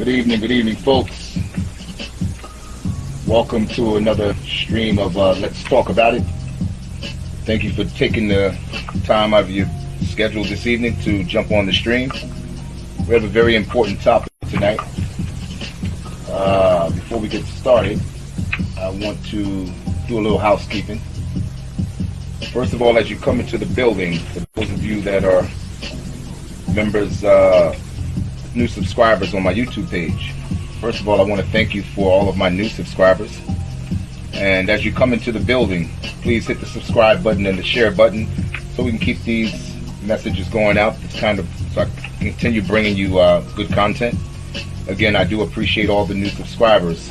Good evening, good evening, folks. Welcome to another stream of uh, Let's Talk About It. Thank you for taking the time out of your schedule this evening to jump on the stream. We have a very important topic tonight. Uh, before we get started, I want to do a little housekeeping. First of all, as you come into the building, for those of you that are members, uh, new subscribers on my YouTube page, first of all, I want to thank you for all of my new subscribers. And as you come into the building, please hit the subscribe button and the share button so we can keep these messages going out. It's kind of so I continue bringing you uh, good content. Again, I do appreciate all the new subscribers.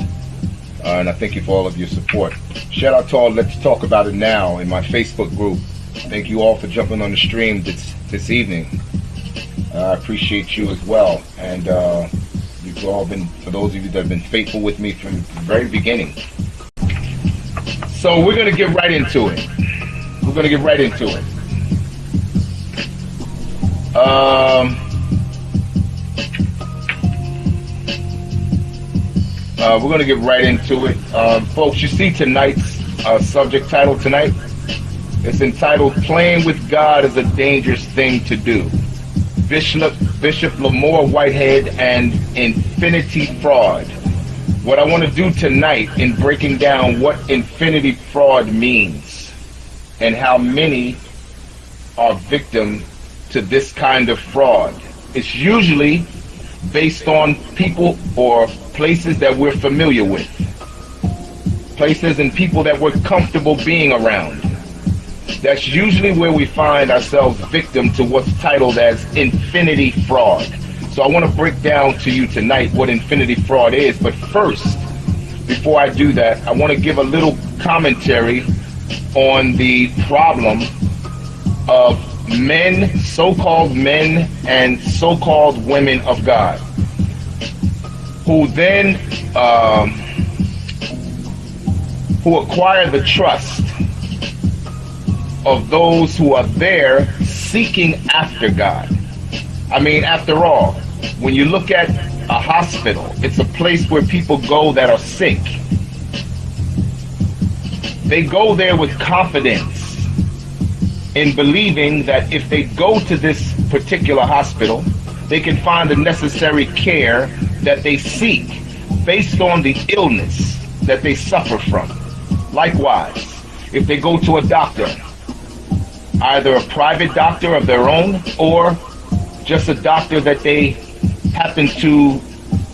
Uh, and I thank you for all of your support. Shout out to all Let's Talk About It Now in my Facebook group. Thank you all for jumping on the stream this, this evening. Uh, I appreciate you as well. And uh, you've all been, for those of you that have been faithful with me from the very beginning. So we're going to get right into it. We're going to get right into it. Um, Uh, we're going to get right into it. Um, folks, you see tonight's uh, subject title tonight? It's entitled Playing with God is a Dangerous Thing to Do. Bishop, Bishop Lamor Whitehead and Infinity Fraud. What I want to do tonight in breaking down what infinity fraud means and how many are victim to this kind of fraud. It's usually based on people or places that we're familiar with, places and people that we're comfortable being around. That's usually where we find ourselves victim to what's titled as infinity fraud. So I want to break down to you tonight what infinity fraud is. But first, before I do that, I want to give a little commentary on the problem of men, so-called men, and so-called women of God who then um, who acquire the trust of those who are there seeking after God. I mean, after all, when you look at a hospital, it's a place where people go that are sick. They go there with confidence in believing that if they go to this particular hospital, they can find the necessary care that they seek based on the illness that they suffer from. Likewise, if they go to a doctor, either a private doctor of their own or just a doctor that they happen to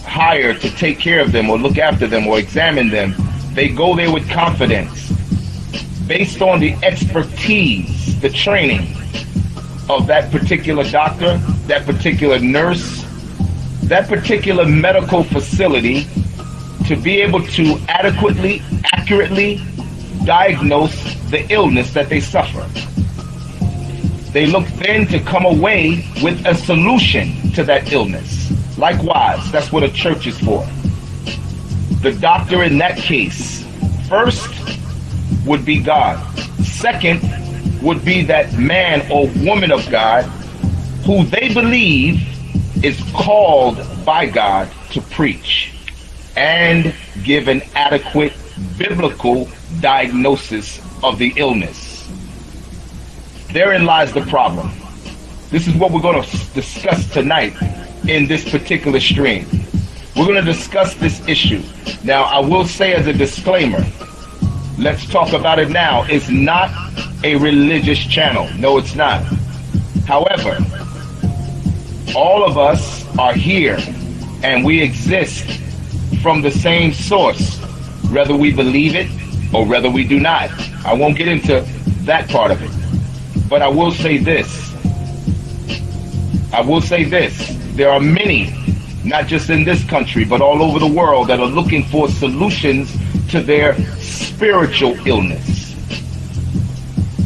hire to take care of them or look after them or examine them, they go there with confidence based on the expertise, the training of that particular doctor, that particular nurse, that particular medical facility to be able to adequately, accurately diagnose the illness that they suffer. They look then to come away with a solution to that illness. Likewise, that's what a church is for. The doctor in that case, first would be God. Second would be that man or woman of God who they believe is called by God to preach and give an adequate biblical diagnosis of the illness. Therein lies the problem. This is what we're going to discuss tonight in this particular stream. We're going to discuss this issue. Now, I will say as a disclaimer, let's talk about it now. It's not a religious channel. No, it's not. However, all of us are here and we exist from the same source, whether we believe it or whether we do not. I won't get into that part of it. But I will say this. I will say this. There are many, not just in this country, but all over the world that are looking for solutions to their spiritual illness.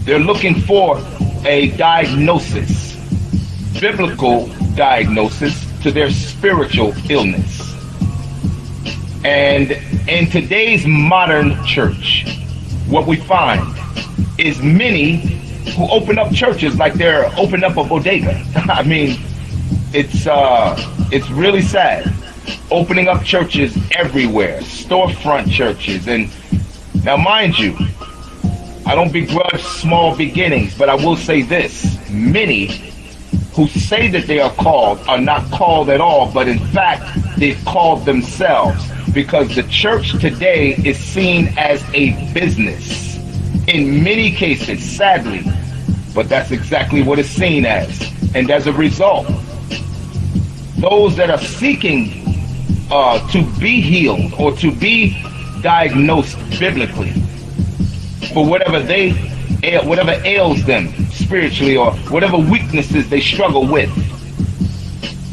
They're looking for a diagnosis, biblical diagnosis to their spiritual illness. And in today's modern church, what we find is many who open up churches like they're opening up a bodega. I mean, it's uh, it's really sad. opening up churches everywhere, storefront churches. And now, mind you, I don't begrudge small beginnings, but I will say this many who say that they are called are not called at all, but in fact, they've called themselves because the church today is seen as a business in many cases, sadly, but that's exactly what it's seen as. And as a result, those that are seeking uh, to be healed or to be diagnosed biblically for whatever they whatever ails them spiritually or whatever weaknesses they struggle with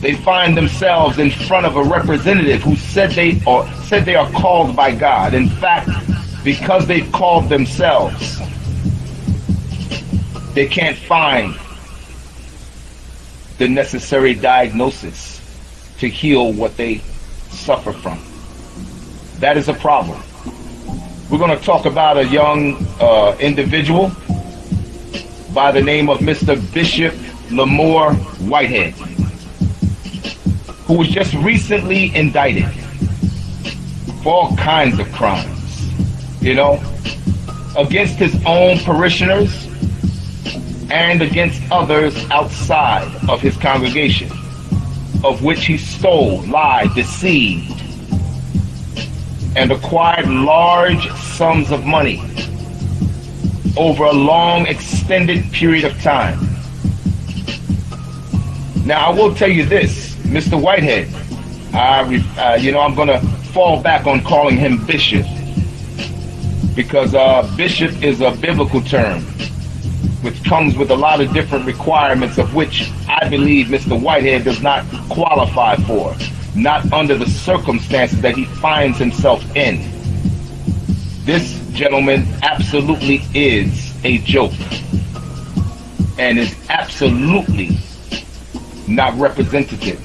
they find themselves in front of a representative who said they or said they are called by God in fact because they've called themselves they can't find the necessary diagnosis to heal what they suffer from. That is a problem. We're going to talk about a young uh, individual by the name of Mr. Bishop Lamor Whitehead, who was just recently indicted for all kinds of crimes, you know, against his own parishioners and against others outside of his congregation of which he stole, lied, deceived, and acquired large sums of money over a long, extended period of time. Now, I will tell you this, Mr. Whitehead, I, uh, you know, I'm going to fall back on calling him bishop because uh, bishop is a biblical term which comes with a lot of different requirements of which I believe Mr. Whitehead does not qualify for, not under the circumstances that he finds himself in. This gentleman absolutely is a joke and is absolutely not representative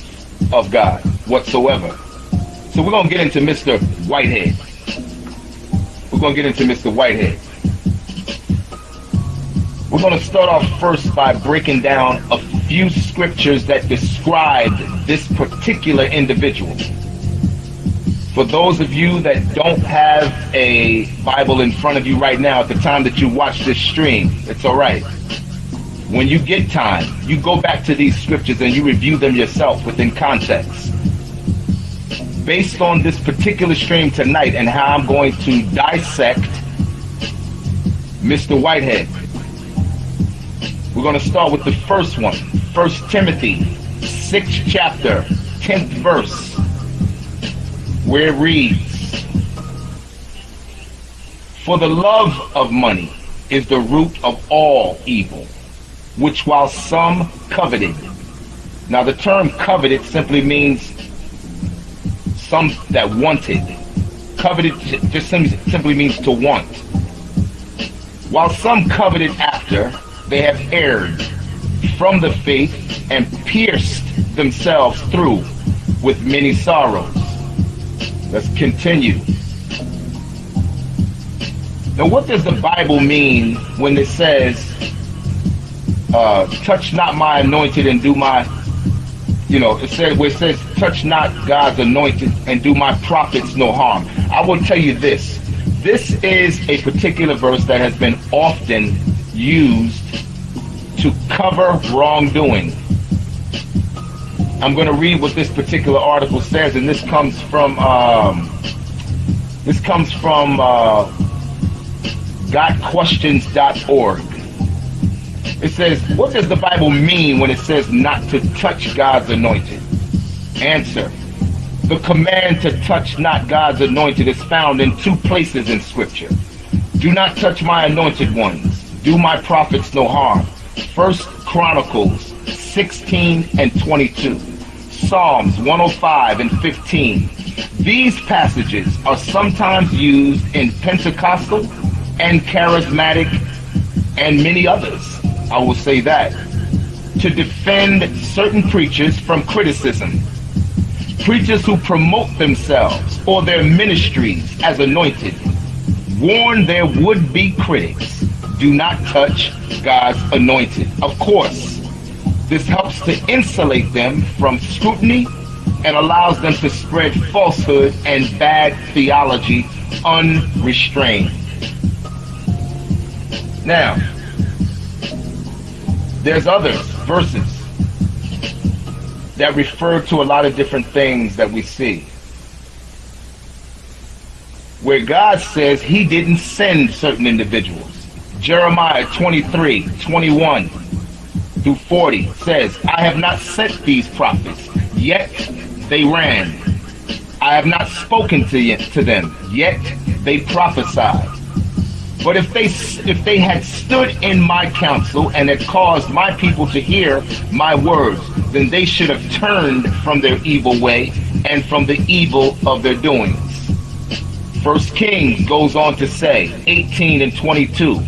of God whatsoever. So we're going to get into Mr. Whitehead. Going to get into Mr. Whitehead. We're going to start off first by breaking down a few scriptures that describe this particular individual. For those of you that don't have a Bible in front of you right now at the time that you watch this stream, it's all right. When you get time, you go back to these scriptures and you review them yourself within context. Based on this particular stream tonight and how I'm going to dissect Mr. Whitehead, we're going to start with the first one. First Timothy, 6th chapter, 10th verse, where it reads, For the love of money is the root of all evil, which while some coveted. Now the term coveted simply means some that wanted. Coveted just simply means to want. While some coveted after, they have erred from the faith and pierced themselves through with many sorrows. Let's continue. Now, what does the Bible mean when it says, uh, touch not my anointed and do my, you know, it says, where it says, touch not God's anointed and do my prophets no harm. I will tell you this. This is a particular verse that has been often used to cover wrongdoing. I'm going to read what this particular article says, and this comes from um, this comes from uh, GotQuestions.org. It says, "What does the Bible mean when it says not to touch God's anointed?" Answer: The command to touch not God's anointed is found in two places in Scripture. Do not touch my anointed ones. Do my prophets no harm. First Chronicles 16 and 22, Psalms 105 and 15. These passages are sometimes used in Pentecostal and charismatic and many others, I will say that, to defend certain preachers from criticism. Preachers who promote themselves or their ministries as anointed warn their would-be critics do not touch God's anointed. Of course, this helps to insulate them from scrutiny and allows them to spread falsehood and bad theology unrestrained. Now, there's others, verses, that refer to a lot of different things that we see. Where God says he didn't send certain individuals. Jeremiah 23, 21 through 40 says, I have not sent these prophets, yet they ran. I have not spoken to, to them, yet they prophesied. But if they if they had stood in my counsel and had caused my people to hear my words, then they should have turned from their evil way and from the evil of their doings. First Kings goes on to say, 18 and 22.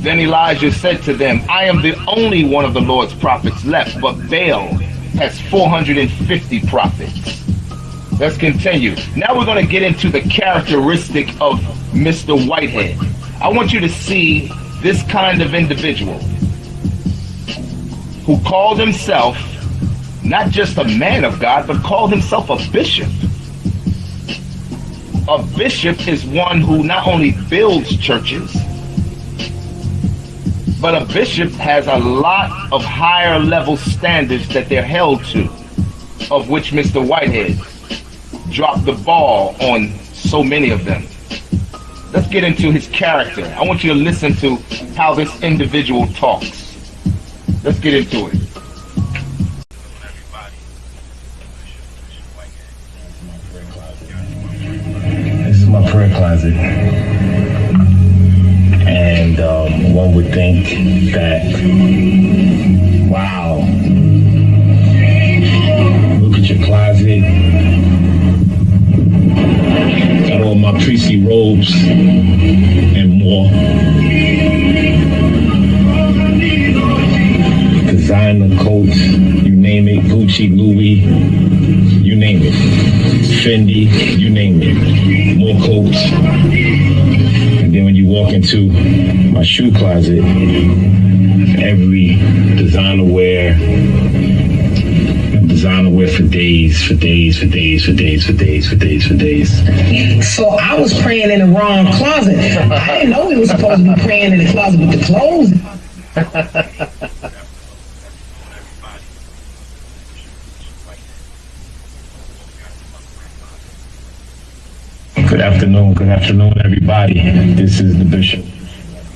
Then Elijah said to them, I am the only one of the Lord's prophets left, but Baal has 450 prophets. Let's continue. Now we're going to get into the characteristic of Mr. Whitehead. I want you to see this kind of individual who called himself not just a man of God, but called himself a bishop. A bishop is one who not only builds churches, but a bishop has a lot of higher level standards that they're held to, of which Mr. Whitehead dropped the ball on so many of them. Let's get into his character. I want you to listen to how this individual talks. Let's get into it. This is my prayer closet. And um, one would think that, Priestly robes and more. Designer coats, you name it, Gucci, Louis, you name it. Fendi, you name it. More coats. And then when you walk into my shoe closet, every designer wear, designer wear for days, for days, for days, for days, for days, for days, for days. So I was praying in the wrong closet. I didn't know we were supposed to be praying in the closet with the clothes. Good afternoon, good afternoon, everybody. This is the bishop.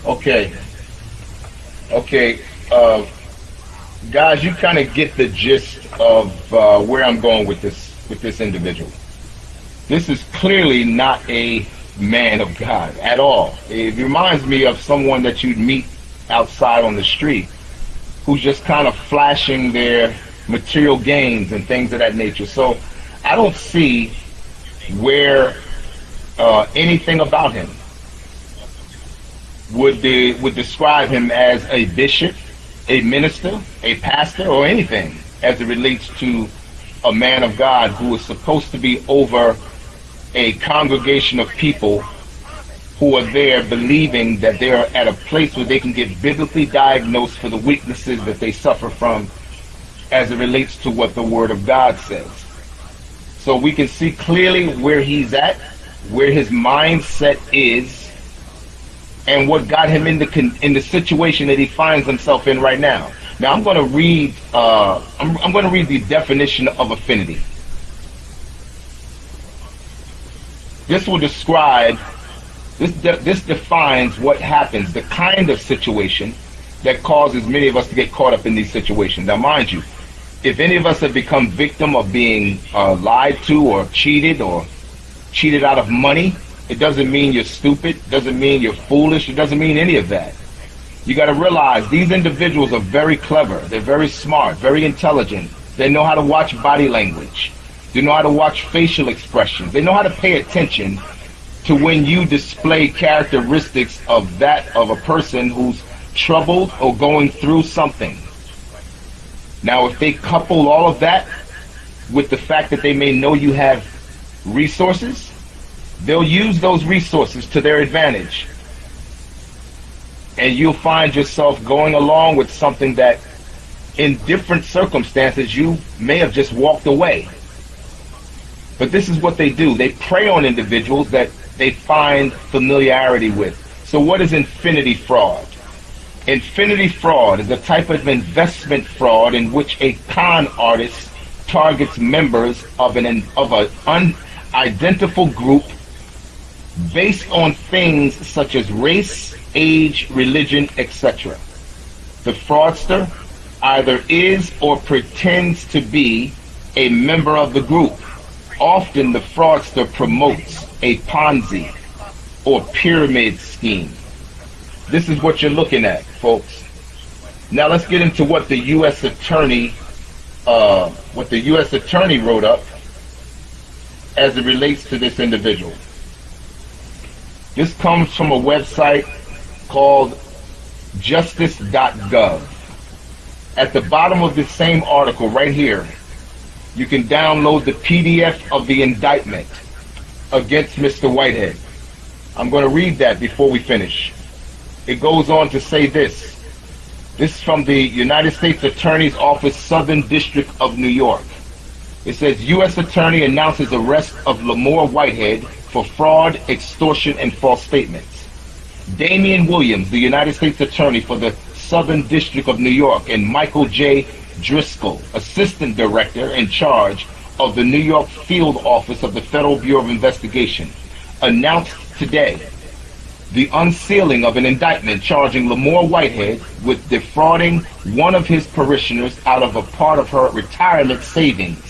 Okay. Okay. Uh, guys, you kind of get the gist of uh, where I'm going with this with this individual. This is clearly not a man of God at all. It reminds me of someone that you'd meet outside on the street who's just kind of flashing their material gains and things of that nature. So I don't see where uh, anything about him would de- would describe him as a bishop, a minister, a pastor, or anything as it relates to a man of God who is supposed to be over a congregation of people who are there believing that they're at a place where they can get biblically diagnosed for the weaknesses that they suffer from as it relates to what the Word of God says. So we can see clearly where he's at, where his mindset is, and what got him in the in the situation that he finds himself in right now. Now I'm going to read. Uh, I'm, I'm going to read the definition of affinity. This will describe. This de- this defines what happens, the kind of situation that causes many of us to get caught up in these situations. Now, mind you, if any of us have become victim of being uh, lied to or cheated or cheated out of money, it doesn't mean you're stupid, It doesn't mean you're foolish, it doesn't mean any of that. You got to realize these individuals are very clever, they're very smart, very intelligent. They know how to watch body language. They know how to watch facial expressions. They know how to pay attention to when you display characteristics of that of a person who's troubled or going through something. Now, if they couple all of that with the fact that they may know you have resources, they'll use those resources to their advantage. And you'll find yourself going along with something that, in different circumstances, you may have just walked away. But this is what they do. They prey on individuals that they find familiarity with. So what is infinity fraud? Infinity fraud is a type of investment fraud in which a con artist targets members of an of an unidentifiable group based on things such as race, age, religion, etc. The fraudster either is or pretends to be a member of the group. Often the fraudster promotes a Ponzi or pyramid scheme. This is what you're looking at, folks. Now let's get into what the U.S. Attorney, uh, what the U.S. Attorney wrote up as it relates to this individual. This comes from a website called justice.gov. At the bottom of this same article right here, you can download the PDF of the indictment against Mr. Whitehead. I'm going to read that before we finish. It goes on to say this. This is from the United States Attorney's Office, Southern District of New York. It says U.S. Attorney announces arrest of Lamor Whitehead for fraud, extortion, and false statements. Damian Williams, the United States Attorney for the Southern District of New York, and Michael J. Driscoll, Assistant Director in charge of the New York Field Office of the Federal Bureau of Investigation, announced today the unsealing of an indictment charging Lamor Whitehead with defrauding one of his parishioners out of a part of her retirement savings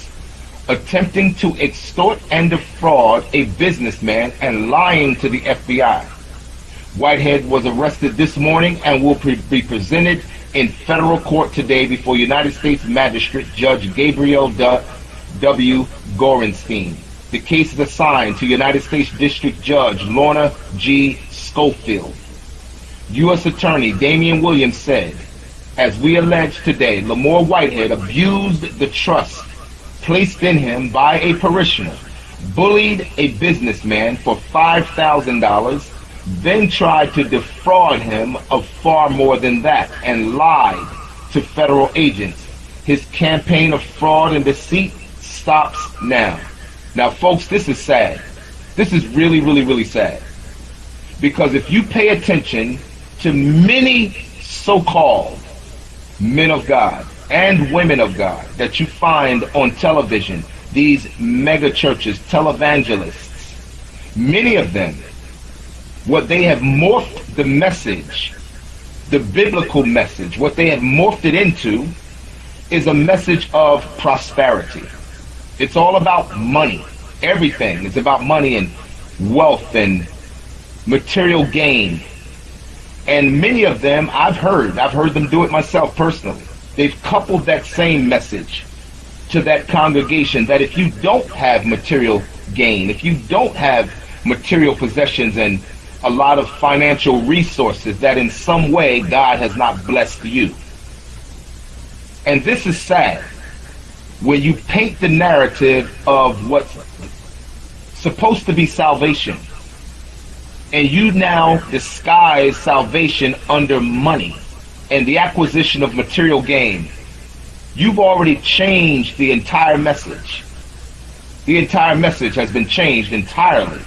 attempting to extort and defraud a businessman and lying to the FBI. Whitehead was arrested this morning and will pre- be presented in federal court today before United States Magistrate Judge Gabriel W. Gorenstein. The case is assigned to United States District Judge Lorna G. Schofield. U.S. Attorney Damian Williams said, as we allege today, Lamor Whitehead abused the trust placed in him by a parishioner, bullied a businessman for $5,000, then tried to defraud him of far more than that and lied to federal agents. His campaign of fraud and deceit stops now. Now, folks, this is sad. This is really, really, really sad. Because if you pay attention to many so-called men of God, and women of God that you find on television, these mega churches, televangelists, many of them, what they have morphed the message, the biblical message, what they have morphed it into is a message of prosperity. It's all about money. Everything is about money and wealth and material gain. And many of them I've heard, I've heard them do it myself personally they've coupled that same message to that congregation that if you don't have material gain, if you don't have material possessions and a lot of financial resources, that in some way God has not blessed you. And this is sad when you paint the narrative of what's supposed to be salvation and you now disguise salvation under money and the acquisition of material gain, you've already changed the entire message. The entire message has been changed entirely.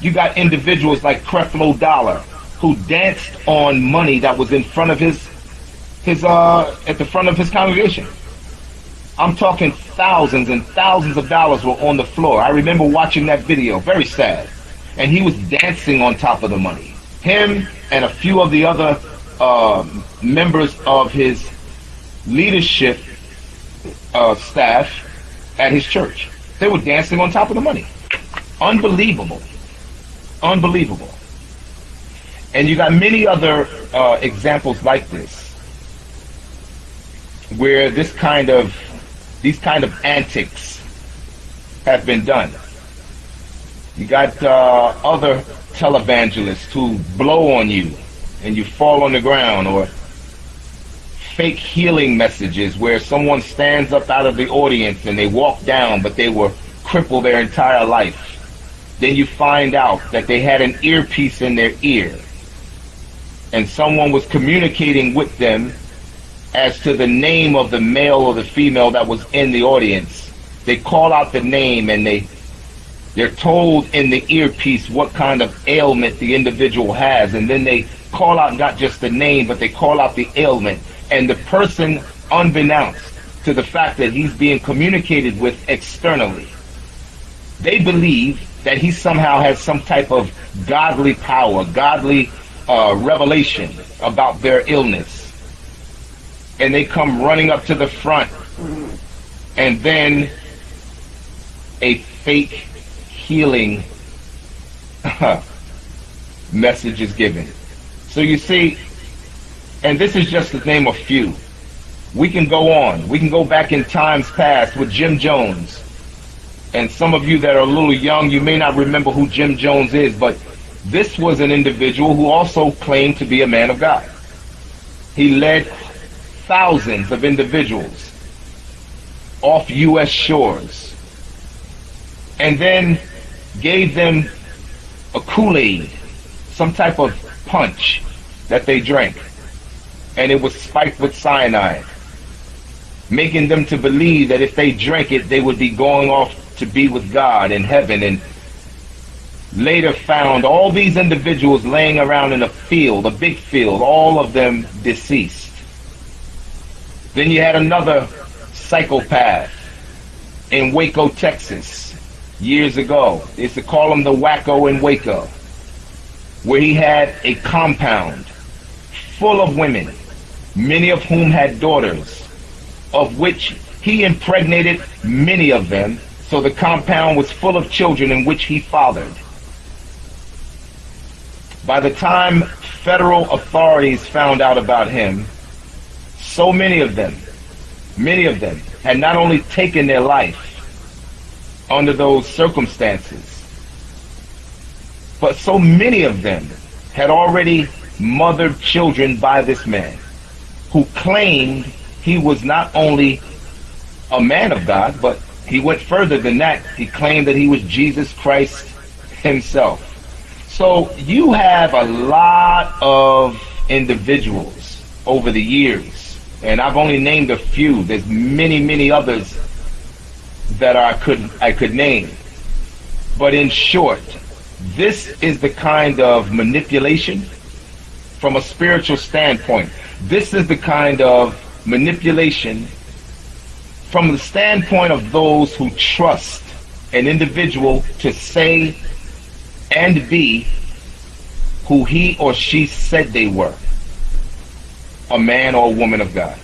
You got individuals like Creflo Dollar who danced on money that was in front of his his uh at the front of his congregation. I'm talking thousands and thousands of dollars were on the floor. I remember watching that video, very sad. And he was dancing on top of the money. Him and a few of the other uh, members of his leadership uh, staff at his church. They were dancing on top of the money. Unbelievable. Unbelievable. And you got many other uh, examples like this where this kind of these kind of antics have been done. You got uh, other televangelists who blow on you and you fall on the ground or fake healing messages where someone stands up out of the audience and they walk down but they were crippled their entire life. Then you find out that they had an earpiece in their ear and someone was communicating with them as to the name of the male or the female that was in the audience. They call out the name and they They're told in the earpiece what kind of ailment the individual has, and then they call out not just the name, but they call out the ailment. And the person, unbeknownst to the fact that he's being communicated with externally, they believe that he somehow has some type of godly power, godly uh, revelation about their illness. And they come running up to the front, and then a fake healing message is given. So you see, and this is just to name a few. We can go on. We can go back in times past with Jim Jones. And some of you that are a little young, you may not remember who Jim Jones is, but this was an individual who also claimed to be a man of God. He led thousands of individuals off U.S. shores and then gave them a Kool-Aid, some type of punch that they drank. And it was spiked with cyanide, making them to believe that if they drank it, they would be going off to be with God in heaven and later found all these individuals laying around in a field, a big field, all of them deceased. Then you had another psychopath in Waco, Texas, years ago. They used to call him the Wacko in Waco, where he had a compound full of women, many of whom had daughters, of which he impregnated many of them so the compound was full of children in which he fathered. By the time federal authorities found out about him, so many of them, many of them, had not only taken their life under those circumstances, but so many of them had already mothered children by this man who claimed he was not only a man of God, but he went further than that. He claimed that he was Jesus Christ himself. So you have a lot of individuals over the years, and I've only named a few. There's many, many others that I could I could name. But in short, this is the kind of manipulation from a spiritual standpoint. This is the kind of manipulation from the standpoint of those who trust an individual to say and be who he or she said they were a man or a woman of God.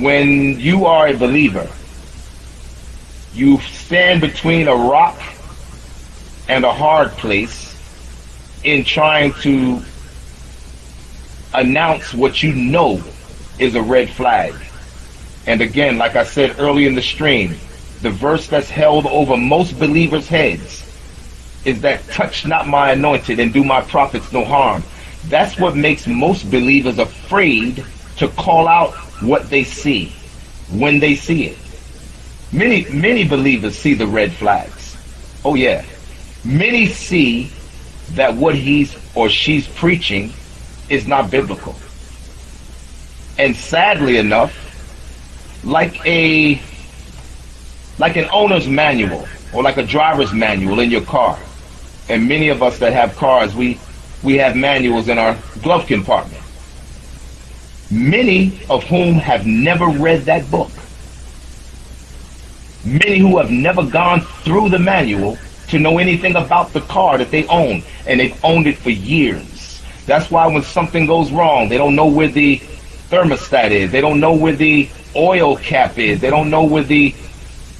When you are a believer, you stand between a rock and a hard place in trying to announce what you know is a red flag. And again, like I said early in the stream, the verse that's held over most believers' heads is that touch not my anointed and do my prophets no harm. That's what makes most believers afraid to call out what they see when they see it. Many, many believers see the red flags. Oh yeah. Many see that what he's or she's preaching is not biblical. And sadly enough, like a like an owner's manual or like a driver's manual in your car. And many of us that have cars, we we have manuals in our glove compartment. Many of whom have never read that book. Many who have never gone through the manual to know anything about the car that they own, and they've owned it for years. That's why when something goes wrong, they don't know where the thermostat is. They don't know where the oil cap is. They don't know where the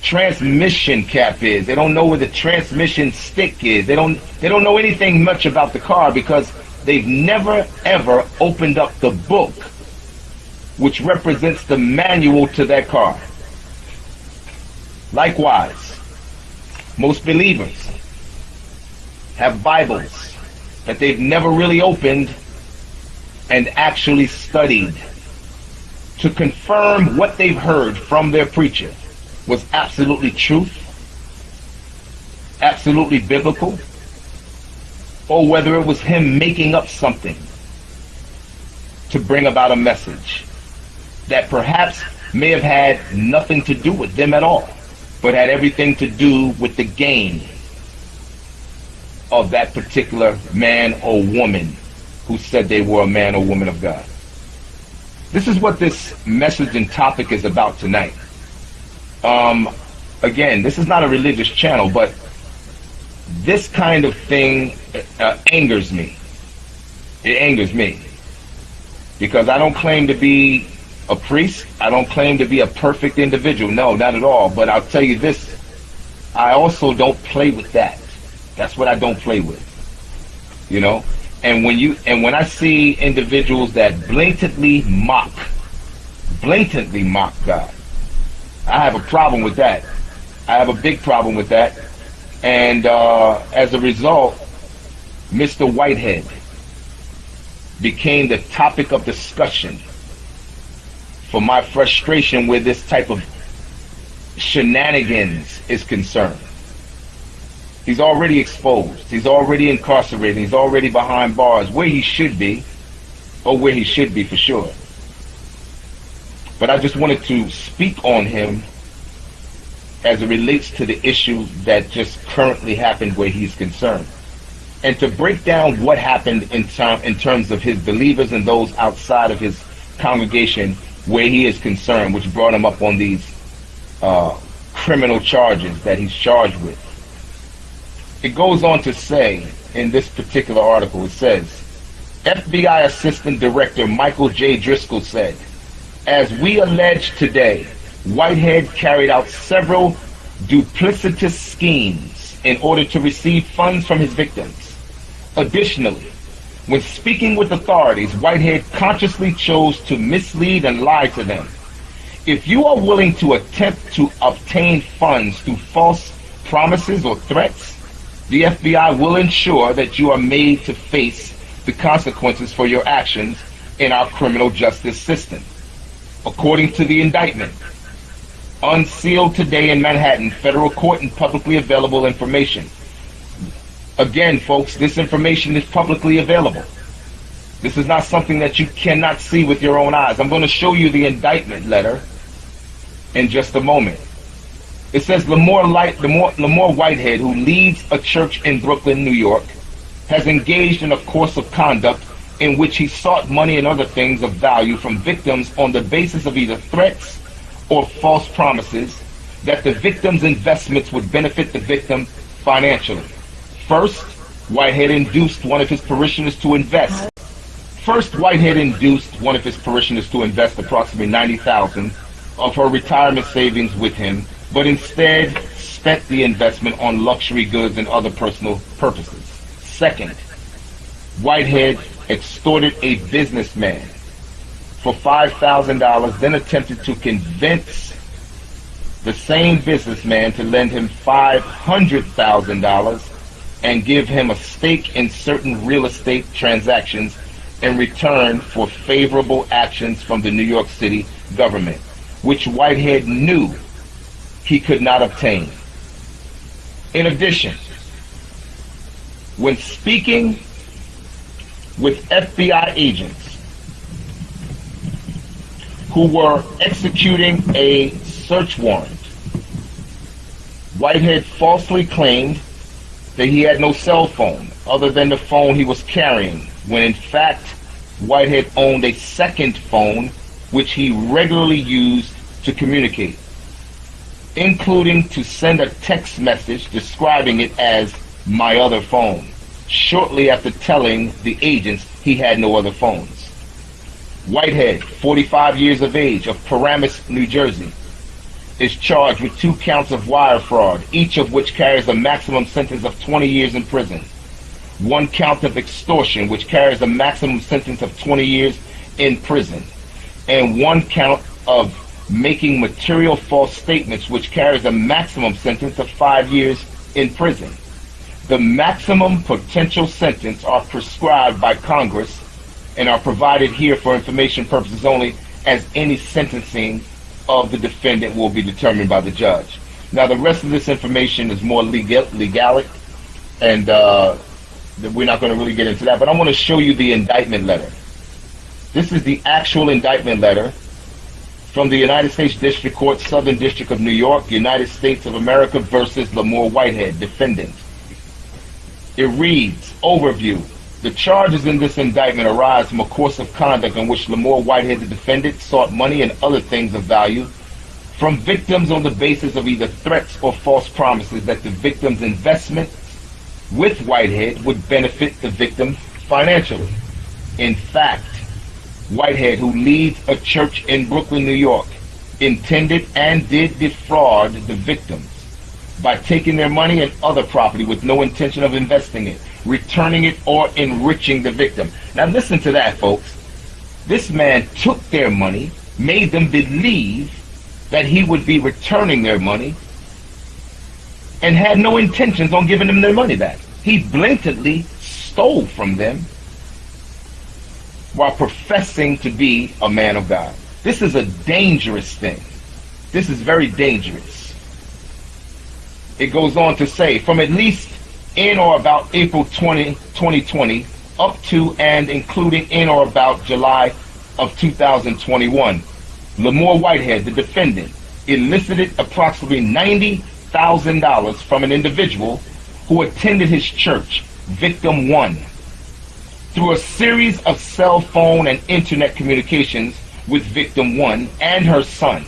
transmission cap is. They don't know where the transmission stick is. They don't they don't know anything much about the car because they've never ever opened up the book which represents the manual to that car. Likewise, most believers have Bibles that they've never really opened and actually studied to confirm what they've heard from their preacher was absolutely truth, absolutely biblical, or whether it was him making up something to bring about a message that perhaps may have had nothing to do with them at all. But had everything to do with the gain of that particular man or woman who said they were a man or woman of God. This is what this message and topic is about tonight. Um, again, this is not a religious channel, but this kind of thing uh, angers me. It angers me because I don't claim to be a priest. I don't claim to be a perfect individual. No, not at all. But I'll tell you this: I also don't play with that. That's what I don't play with. You know, and when you and when I see individuals that blatantly mock, blatantly mock God, I have a problem with that. I have a big problem with that. And uh, as a result, Mr. Whitehead became the topic of discussion for my frustration with this type of shenanigans is concerned. He's already exposed. He's already incarcerated. He's already behind bars where he should be, or where he should be for sure. But I just wanted to speak on him as it relates to the issue that just currently happened where he's concerned. And to break down what happened in, term, in terms of his believers and those outside of his congregation where he is concerned, which brought him up on these uh, criminal charges that he's charged with. It goes on to say in this particular article, it says, FBI Assistant Director Michael J. Driscoll said, as we allege today, Whitehead carried out several duplicitous schemes in order to receive funds from his victims. Additionally, when speaking with authorities, Whitehead consciously chose to mislead and lie to them. If you are willing to attempt to obtain funds through false promises or threats, the FBI will ensure that you are made to face the consequences for your actions in our criminal justice system. According to the indictment, unsealed today in Manhattan, federal court and publicly available information. Again, folks, this information is publicly available. This is not something that you cannot see with your own eyes. I'm going to show you the indictment letter in just a moment. It says Lamor, Light, Lamor, Lamor Whitehead, who leads a church in Brooklyn, New York, has engaged in a course of conduct in which he sought money and other things of value from victims on the basis of either threats or false promises that the victim's investments would benefit the victim financially. First, Whitehead induced one of his parishioners to invest. First, Whitehead induced one of his parishioners to invest approximately 90000 of her retirement savings with him, but instead spent the investment on luxury goods and other personal purposes. Second, Whitehead extorted a businessman for $5,000, then attempted to convince the same businessman to lend him $500,000 and give him a stake in certain real estate transactions in return for favorable actions from the New York City government, which Whitehead knew he could not obtain. In addition, when speaking with FBI agents, who were executing a search warrant. Whitehead falsely claimed that he had no cell phone other than the phone he was carrying, when in fact Whitehead owned a second phone which he regularly used to communicate, including to send a text message describing it as my other phone, shortly after telling the agents he had no other phones. Whitehead, 45 years of age, of Paramus, New Jersey, is charged with two counts of wire fraud, each of which carries a maximum sentence of 20 years in prison. One count of extortion, which carries a maximum sentence of 20 years in prison. And one count of making material false statements, which carries a maximum sentence of five years in prison. The maximum potential sentence are prescribed by Congress and are provided here for information purposes only as any sentencing of the defendant will be determined by the judge. Now, the rest of this information is more legal, legalic, and uh, we're not going to really get into that, but I want to show you the indictment letter. This is the actual indictment letter from the United States District Court, Southern District of New York, United States of America versus Lamor Whitehead, defendant. It reads, overview. The charges in this indictment arise from a course of conduct in which Lamor Whitehead, the defendant, sought money and other things of value from victims on the basis of either threats or false promises that the victim's investment with Whitehead would benefit the victim financially. In fact, Whitehead, who leads a church in Brooklyn, New York, intended and did defraud the victims by taking their money and other property with no intention of investing it, returning it, or enriching the victim. Now listen to that, folks. This man took their money, made them believe that he would be returning their money, and had no intentions on giving them their money back. He blatantly stole from them while professing to be a man of God. This is a dangerous thing. This is very dangerous. It goes on to say, from at least in or about April 20, 2020 up to and including in or about July of 2021, Lamor Whitehead, the defendant, elicited approximately $90,000 from an individual who attended his church, Victim 1 through a series of cell phone and internet communications with victim one and her son.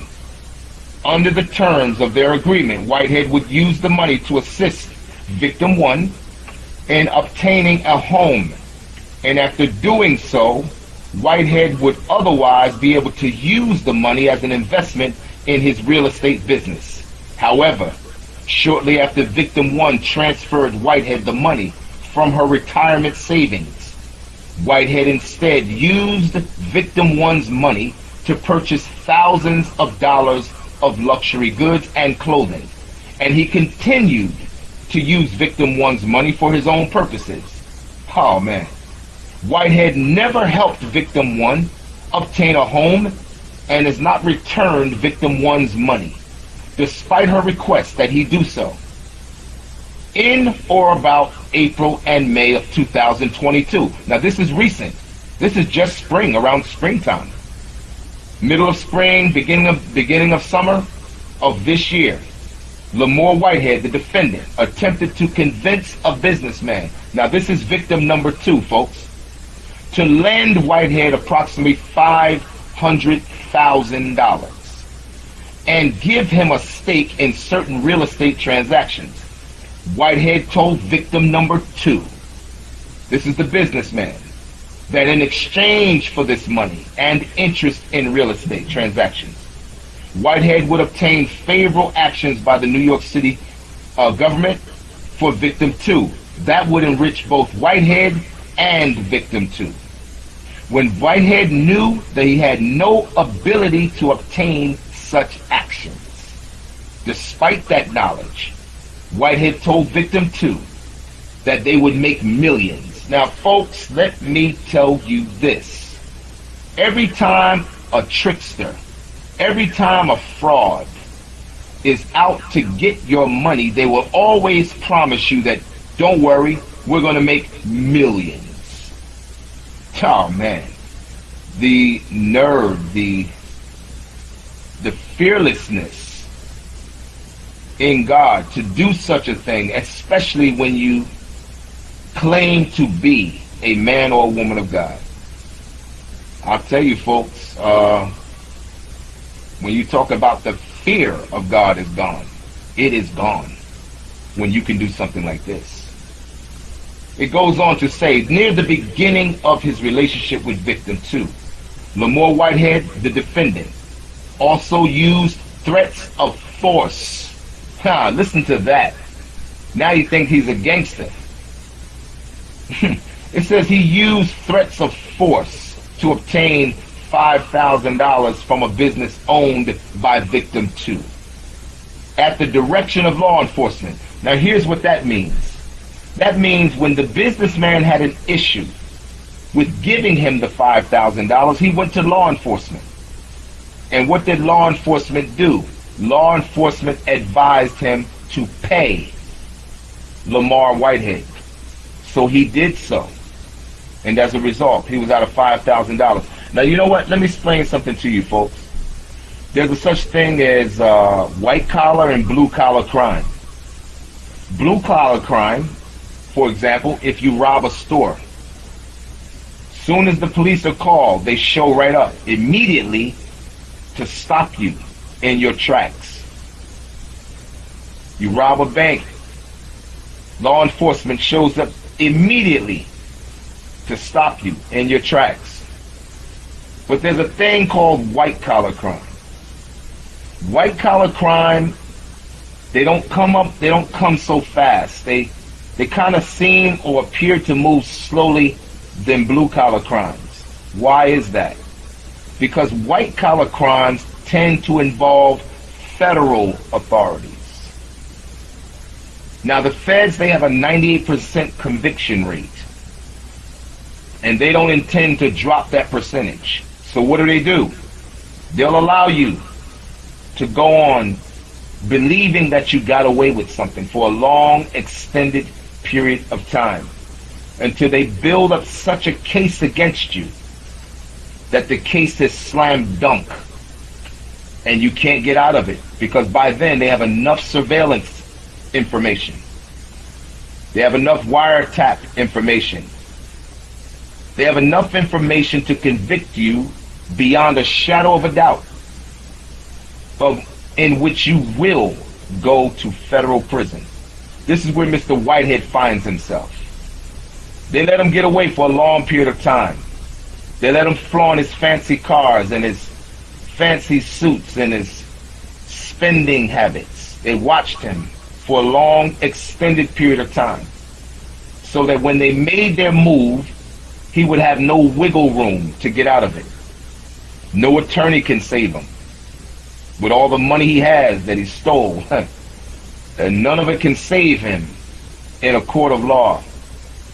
Under the terms of their agreement, Whitehead would use the money to assist victim one in obtaining a home. And after doing so, Whitehead would otherwise be able to use the money as an investment in his real estate business. However, shortly after victim one transferred Whitehead the money from her retirement savings, Whitehead instead used victim one's money to purchase thousands of dollars of luxury goods and clothing. And he continued to use victim one's money for his own purposes. Oh man. Whitehead never helped victim one obtain a home and has not returned victim one's money, despite her request that he do so in or about April and May of 2022. Now this is recent. This is just spring, around springtime. Middle of spring, beginning of beginning of summer of this year. Lamor Whitehead, the defendant, attempted to convince a businessman. Now this is victim number two, folks. To lend Whitehead approximately $500,000 and give him a stake in certain real estate transactions. Whitehead told victim number two, this is the businessman, that in exchange for this money and interest in real estate transactions, Whitehead would obtain favorable actions by the New York City uh, government for victim two. That would enrich both Whitehead and victim two. When Whitehead knew that he had no ability to obtain such actions, despite that knowledge, Whitehead told victim two that they would make millions. Now, folks, let me tell you this. Every time a trickster, every time a fraud is out to get your money, they will always promise you that, don't worry, we're going to make millions. Oh, man. The nerve, the, the fearlessness in God to do such a thing, especially when you claim to be a man or a woman of God. I'll tell you folks, uh, when you talk about the fear of God is gone, it is gone when you can do something like this. It goes on to say, near the beginning of his relationship with victim two, Lamor Whitehead, the defendant, also used threats of force Huh, listen to that. Now you think he's a gangster. it says he used threats of force to obtain $5,000 from a business owned by victim two at the direction of law enforcement. Now here's what that means. That means when the businessman had an issue with giving him the $5,000, he went to law enforcement. And what did law enforcement do? law enforcement advised him to pay Lamar Whitehead. So he did so. And as a result, he was out of $5,000. Now, you know what? Let me explain something to you, folks. there's a such thing as uh, white collar and blue collar crime. Blue collar crime, for example, if you rob a store, soon as the police are called, they show right up immediately to stop you in your tracks. You rob a bank, law enforcement shows up immediately to stop you in your tracks. But there's a thing called white collar crime. White collar crime, they don't come up, they don't come so fast. They they kind of seem or appear to move slowly than blue collar crimes. Why is that? Because white collar crimes tend to involve federal authorities. Now the feds, they have a 98% conviction rate. And they don't intend to drop that percentage. So what do they do? They'll allow you to go on believing that you got away with something for a long, extended period of time until they build up such a case against you that the case is slam dunk and you can't get out of it because by then they have enough surveillance information. They have enough wiretap information. They have enough information to convict you beyond a shadow of a doubt of in which you will go to federal prison. This is where Mr. Whitehead finds himself. They let him get away for a long period of time. They let him flaunt his fancy cars and his fancy suits and his spending habits. They watched him for a long, extended period of time. So that when they made their move, he would have no wiggle room to get out of it. No attorney can save him. With all the money he has that he stole, and none of it can save him in a court of law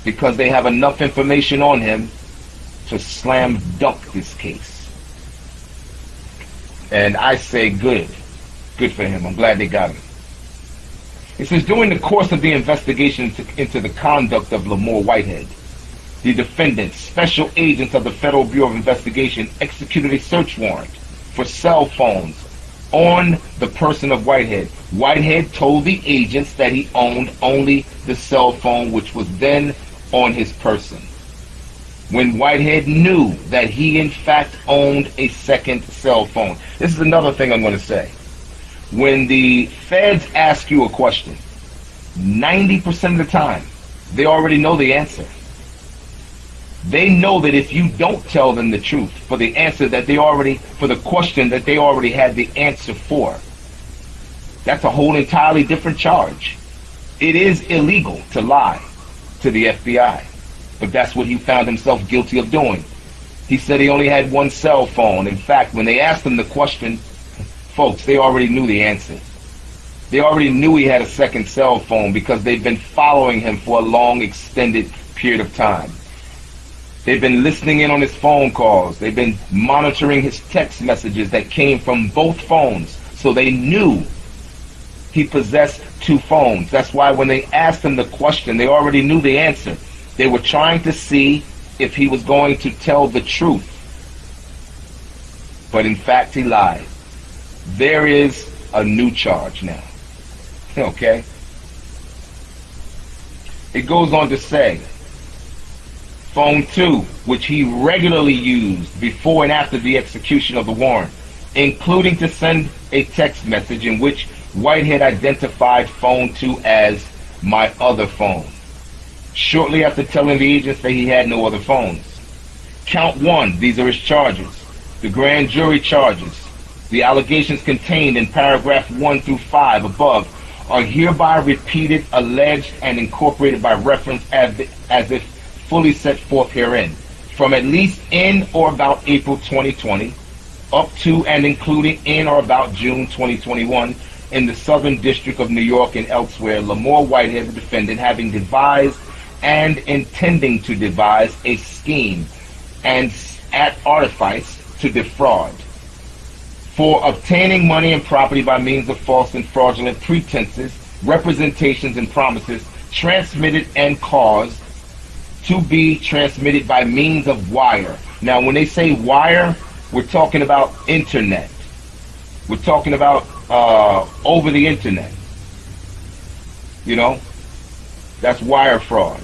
because they have enough information on him to slam dunk this case. And I say good. Good for him. I'm glad they got him. It says, during the course of the investigation into, the conduct of Lamor Whitehead, the defendants, special agents of the Federal Bureau of Investigation, executed a search warrant for cell phones on the person of Whitehead. Whitehead told the agents that he owned only the cell phone which was then on his person. When Whitehead knew that he in fact owned a second cell phone. This is another thing I'm going to say. When the feds ask you a question, 90% of the time, they already know the answer. They know that if you don't tell them the truth for the answer that they already, for the question that they already had the answer for, that's a whole entirely different charge. It is illegal to lie to the FBI, but that's what he found himself guilty of doing. He said he only had one cell phone. In fact, when they asked him the question, folks, they already knew the answer. They already knew he had a second cell phone because they've been following him for a long, extended period of time. They've been listening in on his phone calls. They've been monitoring his text messages that came from both phones. So they knew he possessed two phones. That's why when they asked him the question, they already knew the answer. They were trying to see if he was going to tell the truth. But in fact, he lied. There is a new charge now. Okay? It goes on to say, phone 2, which he regularly used before and after the execution of the warrant, including to send a text message in which Whitehead identified phone 2 as my other phone, shortly after telling the agents that he had no other phones. Count 1, these are his charges. The grand jury charges. The allegations contained in paragraph 1 through 5 above are hereby repeated, alleged, and incorporated by reference as, as if fully set forth herein, from at least in or about April 2020 up to and including in or about June 2021 in the Southern District of New York and elsewhere, Lamor Whitehead, the defendant, having devised and intending to devise a scheme and at artifice to defraud for obtaining money and property by means of false and fraudulent pretenses, representations, and promises transmitted and caused to be transmitted by means of wire. Now, when they say wire, we're talking about internet. We're talking about uh, over the internet. You know, that's wire fraud.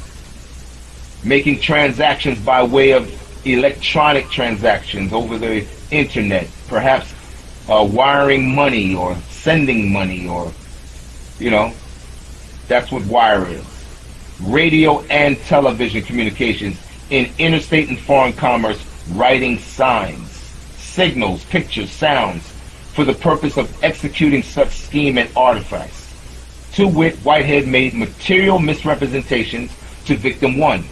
Making transactions by way of electronic transactions over the internet, perhaps uh, wiring money or sending money or, you know, that's what wire is. Radio and television communications in interstate and foreign commerce, writing signs, signals, pictures, sounds, for the purpose of executing such scheme and artifice. To wit, Whitehead made material misrepresentations to victim one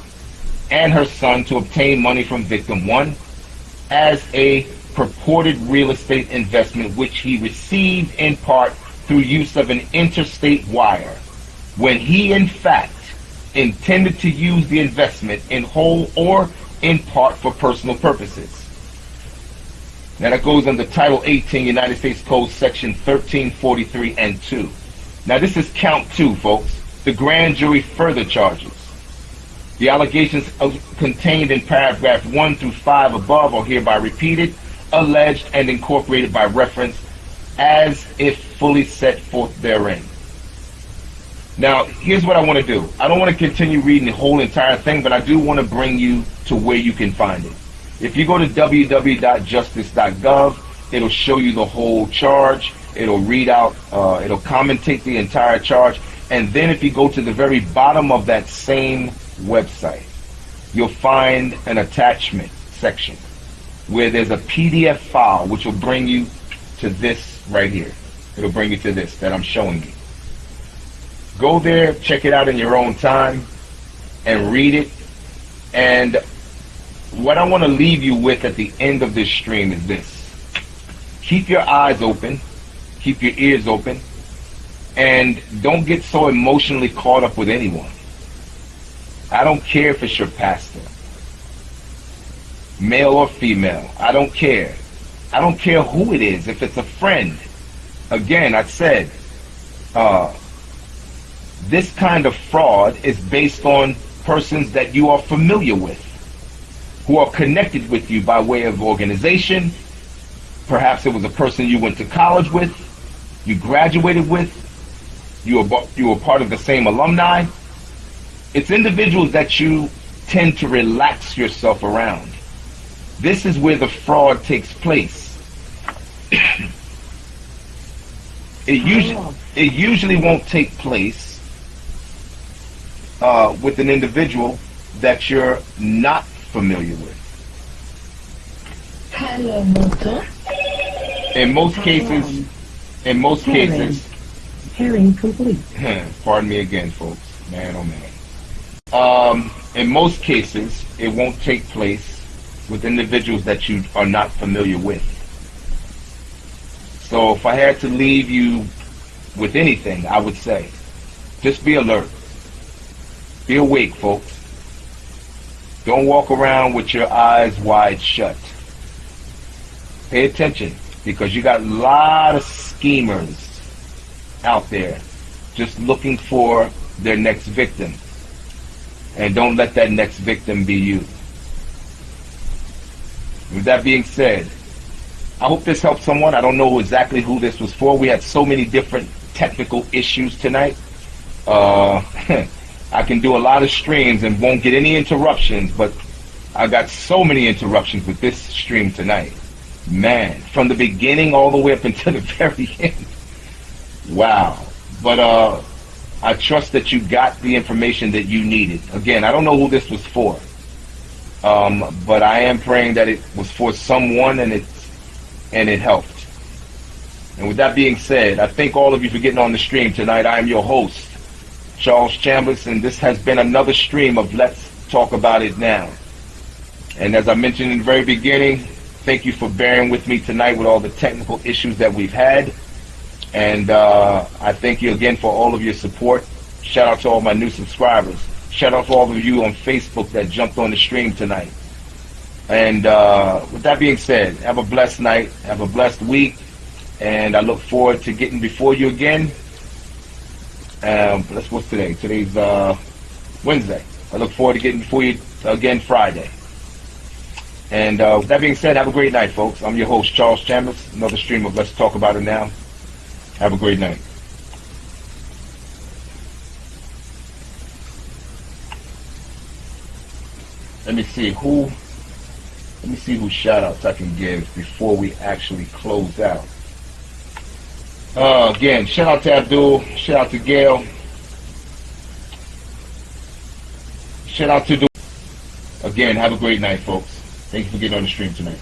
and her son to obtain money from victim one as a purported real estate investment which he received in part through use of an interstate wire when he in fact intended to use the investment in whole or in part for personal purposes. Now that goes under Title 18 United States Code Section 1343 and 2. Now this is count two, folks. The grand jury further charges. The allegations contained in paragraph 1 through 5 above are hereby repeated, alleged, and incorporated by reference as if fully set forth therein. Now, here's what I want to do. I don't want to continue reading the whole entire thing, but I do want to bring you to where you can find it. If you go to www.justice.gov, it'll show you the whole charge. It'll read out, uh, it'll commentate the entire charge. And then if you go to the very bottom of that same website, you'll find an attachment section where there's a PDF file which will bring you to this right here. It'll bring you to this that I'm showing you. Go there, check it out in your own time, and read it. And what I want to leave you with at the end of this stream is this. Keep your eyes open, keep your ears open, and don't get so emotionally caught up with anyone. I don't care if it's your pastor, male or female. I don't care. I don't care who it is, if it's a friend. Again, I said, uh, this kind of fraud is based on persons that you are familiar with, who are connected with you by way of organization. Perhaps it was a person you went to college with, you graduated with, you were, you were part of the same alumni. It's individuals that you tend to relax yourself around. This is where the fraud takes place. it oh. usually it usually won't take place uh, with an individual that you're not familiar with. In most cases, in most cases, Hearing complete. pardon me again, folks. Man, oh man. Um, in most cases, it won't take place with individuals that you are not familiar with. So if I had to leave you with anything, I would say, just be alert. Be awake, folks. Don't walk around with your eyes wide shut. Pay attention because you got a lot of schemers out there just looking for their next victim. And don't let that next victim be you. With that being said, I hope this helped someone. I don't know exactly who this was for. We had so many different technical issues tonight. Uh, I can do a lot of streams and won't get any interruptions, but I got so many interruptions with this stream tonight. Man, from the beginning all the way up until the very end. Wow. But uh, I trust that you got the information that you needed. Again, I don't know who this was for. Um, but I am praying that it was for someone and it and it helped. And with that being said, I thank all of you for getting on the stream tonight. I am your host, Charles Chambers, and this has been another stream of Let's Talk About It Now. And as I mentioned in the very beginning, thank you for bearing with me tonight with all the technical issues that we've had. And uh, I thank you again for all of your support. Shout out to all my new subscribers. Shout out to all of you on Facebook that jumped on the stream tonight. And uh, with that being said, have a blessed night, have a blessed week, and I look forward to getting before you again um, that's what's today. Today's uh, Wednesday. I look forward to getting before you again Friday. And uh, with that being said, have a great night, folks. I'm your host, Charles Chambers. Another stream of Let's Talk About It Now. Have a great night. Let me see who. Let me see who shout outs I can give before we actually close out. Uh, again, shout out to Abdul. Shout out to Gail. Shout out to. Again, have a great night, folks. Thank you for getting on the stream tonight.